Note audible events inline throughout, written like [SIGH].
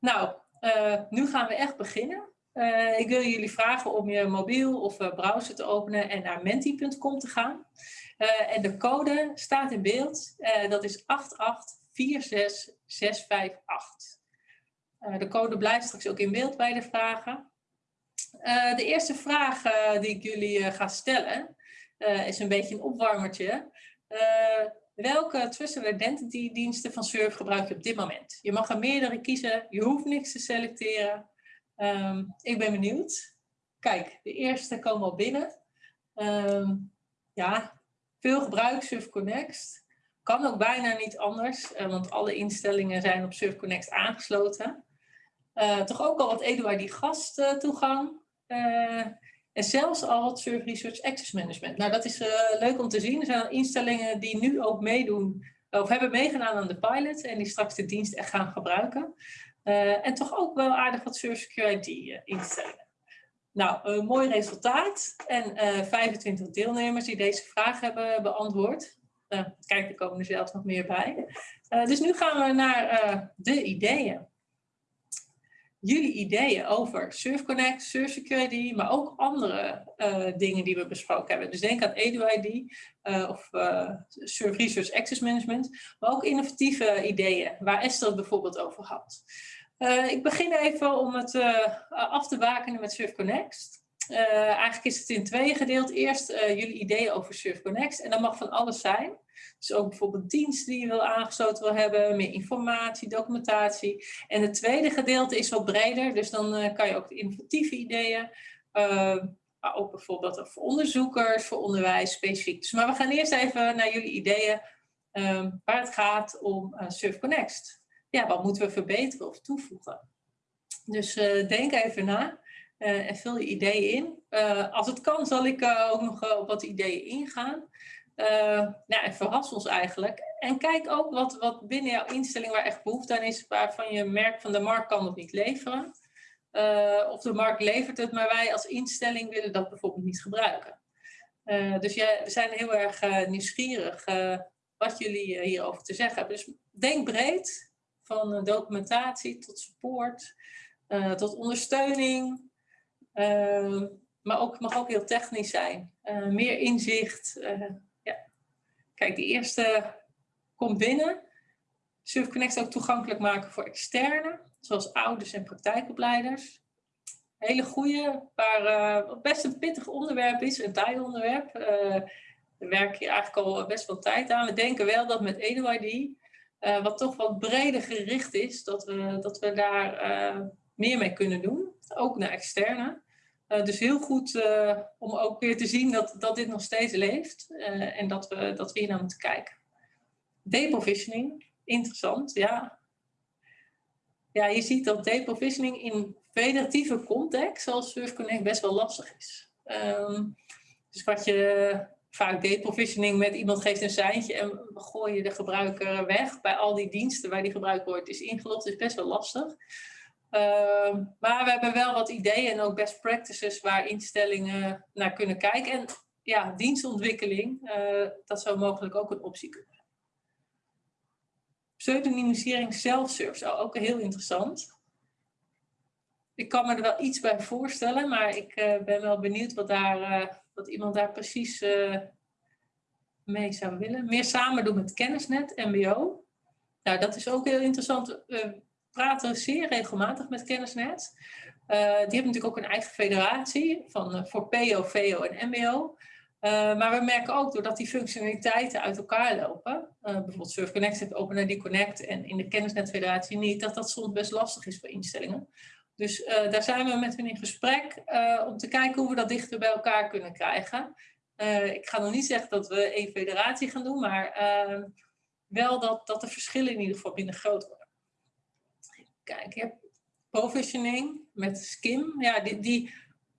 Nou, uh, nu gaan we echt beginnen. Uh, ik wil jullie vragen om je mobiel of uh, browser te openen en naar menti.com te gaan. en de code staat in beeld. dat is 8846658. de code blijft straks ook in beeld bij de vragen. de eerste vraag die ik jullie ga stellen is een beetje een opwarmertje. Welke Trusted Identity diensten van Surf gebruik je op dit moment? Je mag er meerdere kiezen, je hoeft niks te selecteren. Um, ik ben benieuwd. Kijk, de eerste komen al binnen. Um, ja, veel gebruik Surf Connect. Kan ook bijna niet anders, uh, want alle instellingen zijn op Surf Connect aangesloten. Uh, toch ook al wat EduID gasttoegang. Uh, en zelfs al het Server Research Access Management. Nou, dat is uh, leuk om te zien. Er zijn instellingen die nu ook meedoen, of hebben meegedaan aan de pilot en die straks de dienst echt gaan gebruiken. Uh, en toch ook wel aardig wat Server Security uh, instellingen. Nou, een mooi resultaat en 25 deelnemers die deze vraag hebben beantwoord. kijk, er komen er zelfs nog meer bij. dus nu gaan we naar de ideeën jullie ideeën over SurfConnect, SurfSecurity, maar ook andere uh, dingen die we besproken hebben. Dus denk aan EduID uh, of uh, Surf Research Access Management, maar ook innovatieve ideeën, waar Esther het bijvoorbeeld over had. ik begin even om het af te bakenen met SurfConnect. eigenlijk is het in twee gedeeld. Eerst jullie ideeën over SurfConnect en dat mag van alles zijn. Dus ook bijvoorbeeld diensten die je wil aangesloten wil hebben, meer informatie, documentatie. En het tweede gedeelte is wat breder, dus dan uh, kan je ook innovatieve ideeën, uh, maar ook bijvoorbeeld voor onderzoekers, voor onderwijs specifiek. Dus, maar we gaan eerst even naar jullie ideeën uh, waar het gaat om uh, SurfConnect. Ja, wat moeten we verbeteren of toevoegen? Dus denk even na. en vul je ideeën in. als het kan zal ik ook nog op wat ideeën ingaan. Uh, nou, en verras ons eigenlijk. En kijk ook wat, wat binnen jouw instelling waar echt behoefte aan is, waarvan je merkt van de markt kan het niet leveren. Uh, of de markt levert het, maar wij als instelling willen dat bijvoorbeeld niet gebruiken. Uh, dus ja, we zijn heel erg nieuwsgierig wat jullie hierover te zeggen hebben. Dus denk breed, van documentatie tot support, tot ondersteuning. maar ook, mag ook heel technisch zijn. meer inzicht, Kijk, de eerste komt binnen. SurfConnect ook toegankelijk maken voor externen, zoals ouders en praktijkopleiders. Hele goede, waar uh, best een pittig onderwerp is, een tijdsonderwerp. Uh, we werken hier eigenlijk al best wel tijd aan. We denken wel dat met EduID, uh, wat toch wat breder gericht is, dat we, dat we daar meer mee kunnen doen. Ook naar externe. Uh, dus heel goed uh, om ook weer te zien dat, dat dit nog steeds leeft uh, en dat we, dat we hier naar moeten kijken. Deprovisioning, interessant, ja. Ja, je ziet dat deprovisioning in federatieve context, zoals SurfConnect, best wel lastig is. Um, dus wat je vaak deprovisioning met iemand geeft een seintje en we gooien de gebruiker weg bij al die diensten waar die gebruikt wordt, is ingelogd, is best wel lastig. Uh, maar we hebben wel wat ideeën en ook best practices waar instellingen naar kunnen kijken. En ja, dienstontwikkeling, uh, dat zou mogelijk ook een optie kunnen zijn. Pseudonymisering self-serve, ook heel interessant. Ik kan me er wel iets bij voorstellen, maar ik uh, ben wel benieuwd wat, daar, wat iemand daar precies mee zou willen. Meer samen doen met kennisnet, mbo. Nou, dat is ook heel interessant praten zeer regelmatig met Kennisnet. Uh, die hebben natuurlijk ook een eigen federatie van, uh, voor PO, VO en MBO. Uh, maar we merken ook doordat die functionaliteiten uit elkaar lopen, bijvoorbeeld Surf Connect heeft OpenID Connect en in de Kennisnet Federatie niet, dat dat soms best lastig is voor instellingen. Dus daar zijn we met hen in gesprek om te kijken hoe we dat dichter bij elkaar kunnen krijgen. ik ga nog niet zeggen dat we één federatie gaan doen, maar wel dat, dat de verschillen in ieder geval binnen groot worden. Kijk, je hebt provisioning met SKIM. Ja, die, die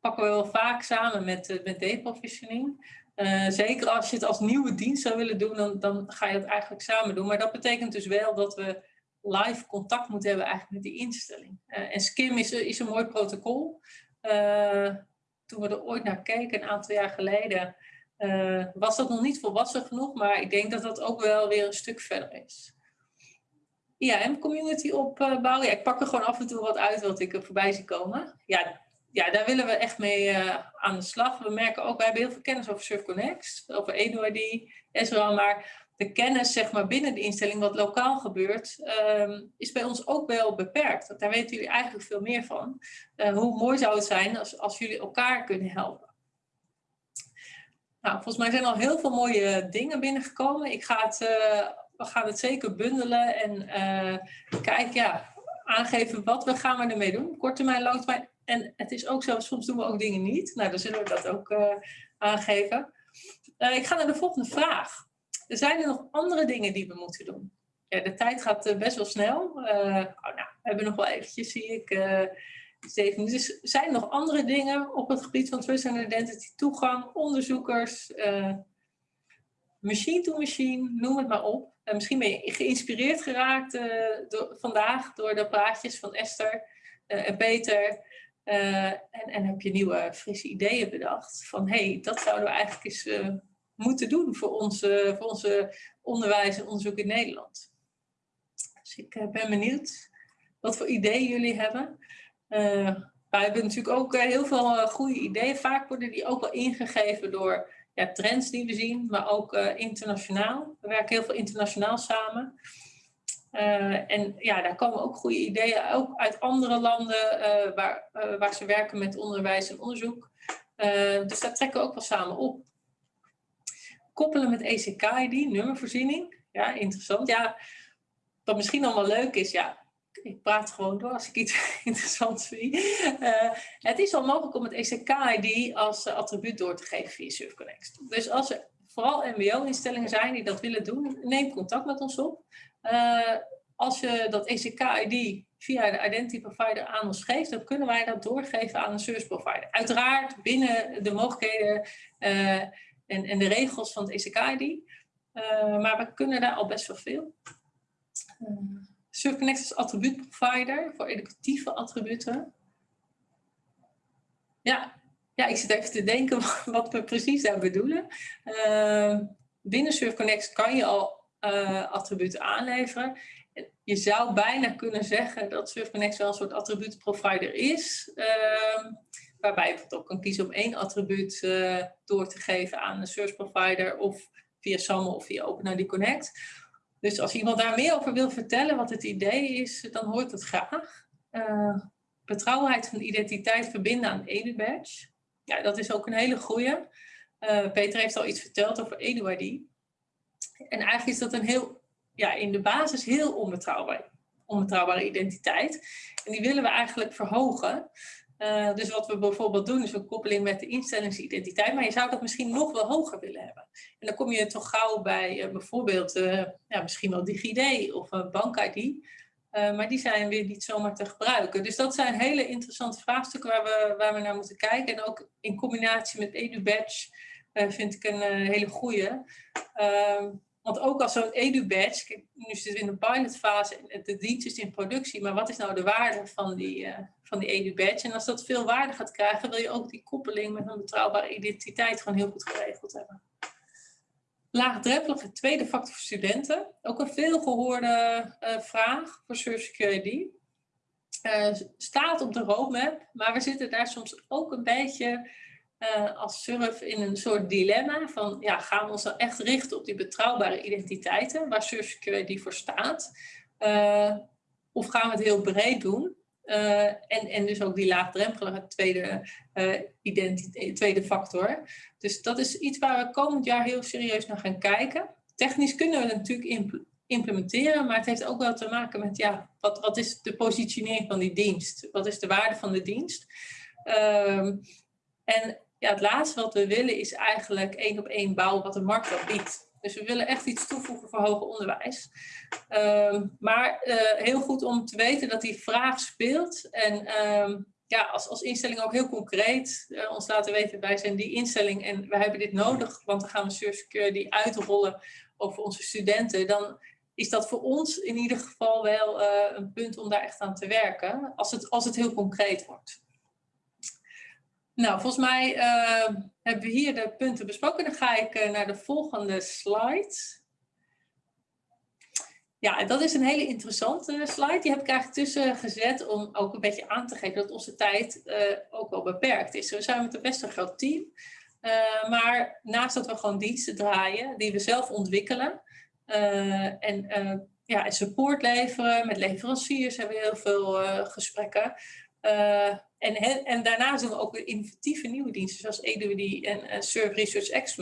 pakken we wel vaak samen met, uh, met deprovisioning. Uh, zeker als je het als nieuwe dienst zou willen doen, dan, dan ga je het eigenlijk samen doen. Maar dat betekent dus wel dat we live contact moeten hebben eigenlijk met die instelling. Uh, en SKIM is, is een mooi protocol. toen we er ooit naar keken, een aantal jaar geleden, was dat nog niet volwassen genoeg. Maar ik denk dat dat ook wel weer een stuk verder is. IAM-community opbouwen. Ja, ik pak er gewoon af en toe wat uit wat ik voorbij zie komen. Ja, ja, daar willen we echt mee uh, aan de slag. We merken ook, wij hebben heel veel kennis over SurfConnect, over EduID, Ezra, maar de kennis zeg maar, binnen de instelling, wat lokaal gebeurt, um, is bij ons ook wel beperkt. Daar weten jullie eigenlijk veel meer van. Uh, hoe mooi zou het zijn als, als jullie elkaar kunnen helpen. Nou, volgens mij zijn al heel veel mooie dingen binnengekomen. Ik ga het, uh, we gaan het zeker bundelen en uh, kijken, ja, aangeven wat we gaan we ermee doen. Korte termijn, lange termijn. En het is ook zo, soms doen we ook dingen niet. Nou, dan zullen we dat ook uh, aangeven. ik ga naar de volgende vraag. Zijn er nog andere dingen die we moeten doen. Ja, de tijd gaat best wel snel. oh, nou, we hebben nog wel eventjes, zie ik, Steven, dus zijn er nog andere dingen op het gebied van Trust and Identity, toegang, onderzoekers, machine to machine, noem het maar op. En misschien ben je geïnspireerd geraakt door, vandaag door de praatjes van Esther uh, en Peter. en, en heb je nieuwe frisse ideeën bedacht van hé, hey, dat zouden we eigenlijk eens moeten doen voor, onze, voor onze onderwijs en onderzoek in Nederland. Dus ik ben benieuwd wat voor ideeën jullie hebben. Uh, wij hebben natuurlijk ook eh, heel veel goede ideeën. Vaak worden die ook wel ingegeven door ja, trends die we zien, maar ook internationaal. We werken heel veel internationaal samen. en ja, daar komen ook goede ideeën, ook uit andere landen waar, waar ze werken met onderwijs en onderzoek. dus daar trekken we ook wel samen op. Koppelen met ECK-ID, nummervoorziening. Ja, interessant. Ja, wat misschien allemaal leuk is, ja, ik praat gewoon door als ik iets [LAUGHS] interessants vind. Uh, het is al mogelijk om het ECK-ID als uh, attribuut door te geven via SurfConnect. Dus als er vooral mbo-instellingen zijn die dat willen doen, neem contact met ons op. Uh, als je dat ECK-ID via de identity provider aan ons geeft, dan kunnen wij dat doorgeven aan een service provider. Uiteraard binnen de mogelijkheden en, en de regels van het ECK-ID. maar we kunnen daar al best wel veel. SurfConnect is attribuutprovider voor educatieve attributen. Ja, ja, ik zit even te denken [LAUGHS] wat we precies daar bedoelen. Uh, binnen SurfConnect kan je al uh, attributen aanleveren. Je zou bijna kunnen zeggen dat SurfConnect wel een soort attribuutprovider is. Uh, waarbij je ook kan kiezen om één attribuut uh, door te geven aan een service provider of via SAML of via OpenID Connect. Dus als iemand daar meer over wil vertellen wat het idee is, dan hoor ik dat graag. Uh, betrouwbaarheid van identiteit verbinden aan EduBadge. Ja, dat is ook een hele goede. Uh, Peter heeft al iets verteld over EduID. En eigenlijk is dat een heel, ja, in de basis heel onbetrouwbaar, onbetrouwbare identiteit. En die willen we eigenlijk verhogen. Uh, dus wat we bijvoorbeeld doen is een koppeling met de instellingsidentiteit, maar je zou dat misschien nog wel hoger willen hebben. En dan kom je toch gauw bij uh, bijvoorbeeld uh, ja, misschien wel DigiD of bank-ID, maar die zijn weer niet zomaar te gebruiken. Dus dat zijn hele interessante vraagstukken waar we, waar we naar moeten kijken. En ook in combinatie met EduBadge vind ik een hele goede. Want ook als zo'n edu-badge, nu zitten we in de pilotfase de dienst is in productie, maar wat is nou de waarde van die, uh, van die edu-badge? En als dat veel waarde gaat krijgen, wil je ook die koppeling met een betrouwbare identiteit gewoon heel goed geregeld hebben. Laagdrempelige tweede factor voor studenten. Ook een veel gehoorde uh, vraag voor Security. Uh, staat op de roadmap, maar we zitten daar soms ook een beetje uh, als surf in een soort dilemma van ja, gaan we ons dan echt richten op die betrouwbare identiteiten waar Surf Security voor staat? Uh, of gaan we het heel breed doen? Uh, en, en dus ook die laagdrempelige tweede, tweede factor. Dus dat is iets waar we komend jaar heel serieus naar gaan kijken. Technisch kunnen we het natuurlijk implementeren, maar het heeft ook wel te maken met ja, wat, wat is de positionering van die dienst? Wat is de waarde van de dienst? Ehm, en ja, het laatste wat we willen is eigenlijk één op één bouwen wat de markt wel biedt. Dus we willen echt iets toevoegen voor hoger onderwijs. Um, maar uh, heel goed om te weten dat die vraag speelt. En um, ja, als, als instelling ook heel concreet uh, ons laten weten, wij zijn die instelling en wij hebben dit nodig, want dan gaan we Surf die uitrollen over onze studenten. Dan is dat voor ons in ieder geval wel uh, een punt om daar echt aan te werken, als het, als het heel concreet wordt. Nou, volgens mij uh, hebben we hier de punten besproken. Dan ga ik uh, naar de volgende slide. Ja, dat is een hele interessante slide. Die heb ik eigenlijk tussen gezet om ook een beetje aan te geven dat onze tijd uh, ook wel beperkt is. We zijn met een best een groot team. Maar naast dat we gewoon diensten draaien die we zelf ontwikkelen en ja, support leveren, met leveranciers hebben we heel veel gesprekken. En, en, daarnaast doen we ook weer innovatieve nieuwe diensten, zoals EWD en uh, Research X.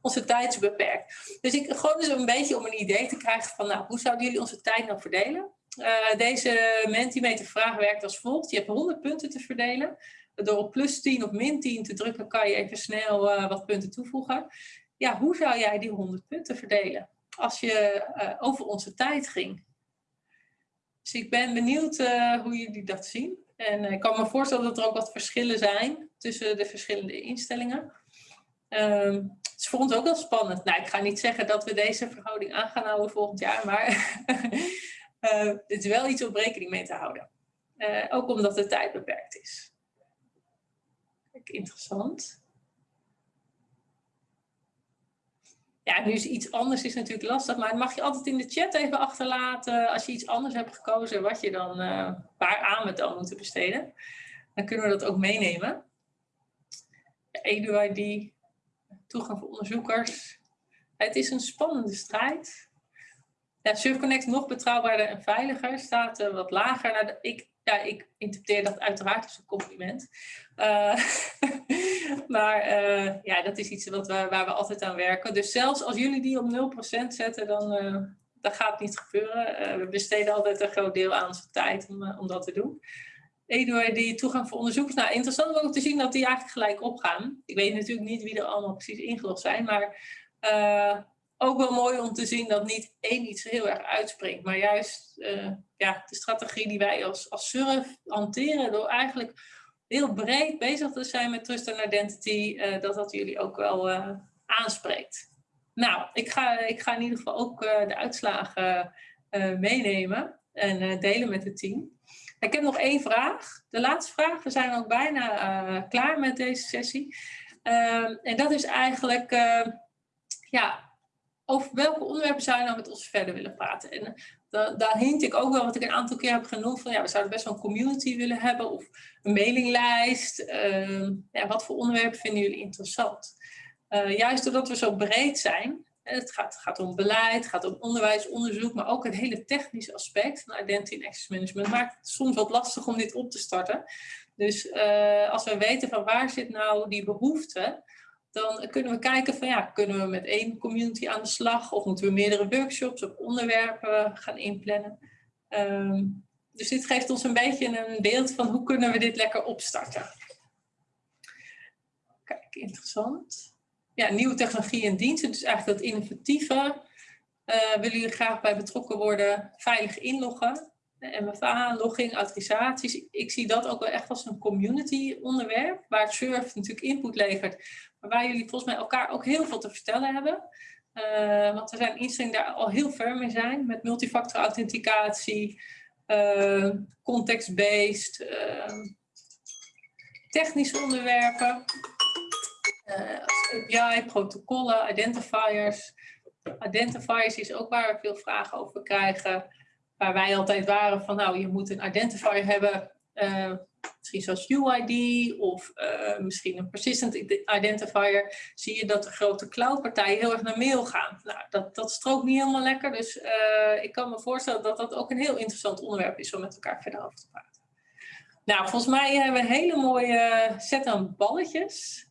Onze tijd is beperkt. Dus ik gewoon dus een beetje om een idee te krijgen van, nou, hoe zouden jullie onze tijd nou verdelen? Uh, deze Mentimeter vraag werkt als volgt. Je hebt 100 punten te verdelen. Door op plus 10 of min 10 te drukken kan je even snel uh, wat punten toevoegen. Ja, hoe zou jij die 100 punten verdelen als je over onze tijd ging? Dus ik ben benieuwd hoe jullie dat zien. En eh, ik kan me voorstellen dat er ook wat verschillen zijn tussen de verschillende instellingen. Um, het is voor ons ook wel spannend. Nou, ik ga niet zeggen dat we deze verhouding aan gaan houden volgend jaar, maar uh, [LAUGHS] het is wel iets om rekening mee te houden. Uh, ook omdat de tijd beperkt is. Kijk, interessant. Ja, nu is iets anders is natuurlijk lastig, maar mag je altijd in de chat even achterlaten als je iets anders hebt gekozen, wat je dan, uh, waar aan we dan moeten besteden. Dan kunnen we dat ook meenemen. EduID, toegang voor onderzoekers. Het is een spannende strijd. Ja, SurfConnect nog betrouwbaarder en veiliger staat uh, wat lager. Nou, ik ja, ik interpreteer dat uiteraard als een compliment. Uh, [LAUGHS] [LAUGHS] maar uh, ja, dat is iets wat we, waar we altijd aan werken. Dus zelfs als jullie die op 0% zetten, dan uh, dat gaat niet gebeuren. we besteden altijd een groot deel aan onze tijd om, om dat te doen. Eduard, die toegang voor onderzoekers. Nou, interessant ook te zien dat die eigenlijk gelijk opgaan. Ik weet natuurlijk niet wie er allemaal precies ingelogd zijn, maar ook wel mooi om te zien dat niet één iets heel erg uitspringt, maar juist ja, de strategie die wij als, als surf hanteren door eigenlijk heel breed bezig te zijn met trust en identity, uh, dat dat jullie ook wel uh, aanspreekt. Nou, ik ga, ik ga in ieder geval ook de uitslagen meenemen en delen met het team. Ik heb nog één vraag. De laatste vraag. We zijn ook bijna klaar met deze sessie. Ehm, en dat is eigenlijk, ja, over welke onderwerpen zou je nou met ons verder willen praten? En eh, daar hint ik ook wel, wat ik een aantal keer heb genoemd, van ja, we zouden best wel een community willen hebben of een mailinglijst. Uh, ja, wat voor onderwerpen vinden jullie interessant? Uh, juist doordat we zo breed zijn, het gaat, gaat, om beleid, het gaat om onderwijs, onderzoek, maar ook het hele technische aspect van identity en access management maakt het soms wat lastig om dit op te starten. Dus uh, als we weten van waar zit nou die behoefte, dan kunnen we kijken van ja, kunnen we met één community aan de slag of moeten we meerdere workshops of onderwerpen gaan inplannen. Um, dus dit geeft ons een beetje een beeld van hoe kunnen we dit lekker opstarten. Kijk, interessant. Ja, nieuwe technologie en diensten, dus eigenlijk dat innovatieve. Uh, willen jullie graag bij betrokken worden, veilig inloggen. MFA, logging, autorisaties. Ik zie dat ook wel echt als een community onderwerp, waar Surf natuurlijk input levert, maar waar jullie volgens mij elkaar ook heel veel te vertellen hebben. Uh, want er zijn instellingen daar al heel ver mee zijn, met multifactor authenticatie, uh, context-based, uh, technische onderwerpen, API, protocollen, identifiers. Identifiers is ook waar we veel vragen over krijgen waar wij altijd waren van nou, je moet een identifier hebben, uh, misschien zoals UID of uh, misschien een persistent identifier, zie je dat de grote cloudpartijen heel erg naar mail gaan. Nou, dat, dat strookt niet helemaal lekker, dus uh, ik kan me voorstellen dat dat ook een heel interessant onderwerp is om met elkaar verder over te praten. Nou, volgens mij hebben we een hele mooie set aan balletjes.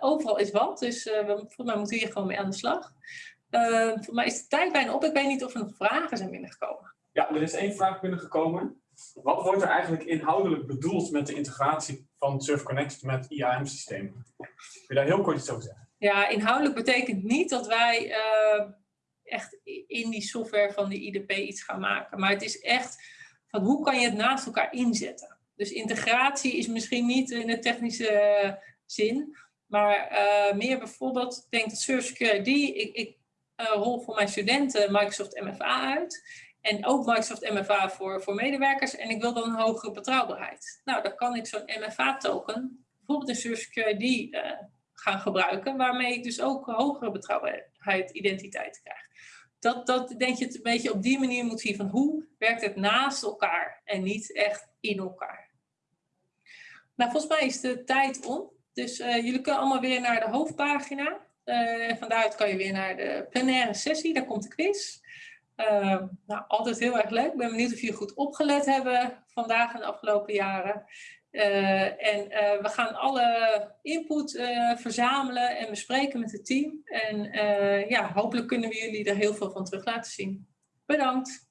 overal is wat, dus we, volgens mij moeten we hier gewoon mee aan de slag. voor mij is de tijd bijna op. Ik weet niet of er nog vragen zijn binnengekomen. Ja, er is één vraag binnengekomen. Wat wordt er eigenlijk inhoudelijk bedoeld met de integratie van SurfConnect met IAM-systemen? Kun je daar heel kort iets over zeggen? Ja, inhoudelijk betekent niet dat wij uh, echt in die software van de IDP iets gaan maken. Maar het is echt van hoe kan je het naast elkaar inzetten. Dus integratie is misschien niet in de technische zin, maar uh, meer bijvoorbeeld, denk dat Surf Security, ik, ik rol voor mijn studenten Microsoft MFA uit. En ook Microsoft MFA voor, voor medewerkers. En ik wil dan een hogere betrouwbaarheid. Nou, dan kan ik zo'n MFA-token, bijvoorbeeld een Source QID, uh, gaan gebruiken. Waarmee ik dus ook hogere betrouwbaarheid, identiteit krijg. dat, dat denk je het een beetje op die manier moet zien van hoe werkt het naast elkaar en niet echt in elkaar. Nou, volgens mij is de tijd om. Dus uh, jullie kunnen allemaal weer naar de hoofdpagina. Uh, en van daaruit kan je weer naar de plenaire sessie, daar komt de quiz. Uh, nou, altijd heel erg leuk. Ik ben benieuwd of jullie goed opgelet hebben vandaag en de afgelopen jaren. Uh, en uh, we gaan alle input uh, verzamelen en bespreken met het team. En ja, hopelijk kunnen we jullie er heel veel van terug laten zien. Bedankt.